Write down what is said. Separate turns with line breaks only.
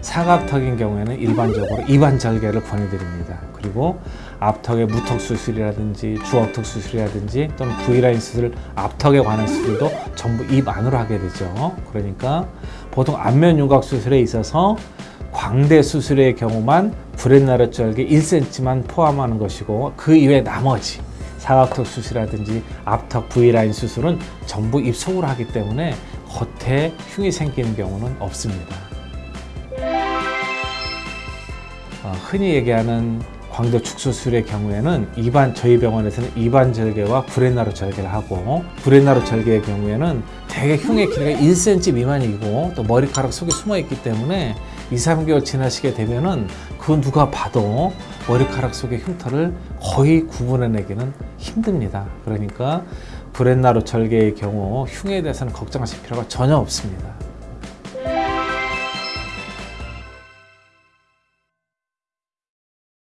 사각턱인 경우에는 일반적으로 이반절개를 권해드립니다. 그리고 앞턱의 무턱 수술이라든지 주업턱 수술이라든지 또는 V라인 수술, 앞턱에 관한 수술도 전부 입 안으로 하게 되죠. 그러니까 보통 안면 윤곽 수술에 있어서 광대 수술의 경우만 브렛나루 절개 1cm만 포함하는 것이고 그 이외 나머지 사각턱 수술이라든지 앞턱 V라인 수술은 전부 입속으로 하기 때문에 겉에 흉이 생기는 경우는 없습니다. 흔히 얘기하는 광대 축소술의 경우에는 입안 저희 병원에서는 입안 절개와 브렛나루 절개를 하고 브렛나루 절개의 경우에는 대개 흉의 길이가 1cm 미만이고 또 머리카락 속에 숨어 있기 때문에 2, 3개월 지나시게 되면은 그 누가 봐도 머리카락 속의 흉터를 거의 구분해내기는 힘듭니다. 그러니까 브렛나루 절개의 경우 흉에 대해서는 걱정하실 필요가 전혀 없습니다.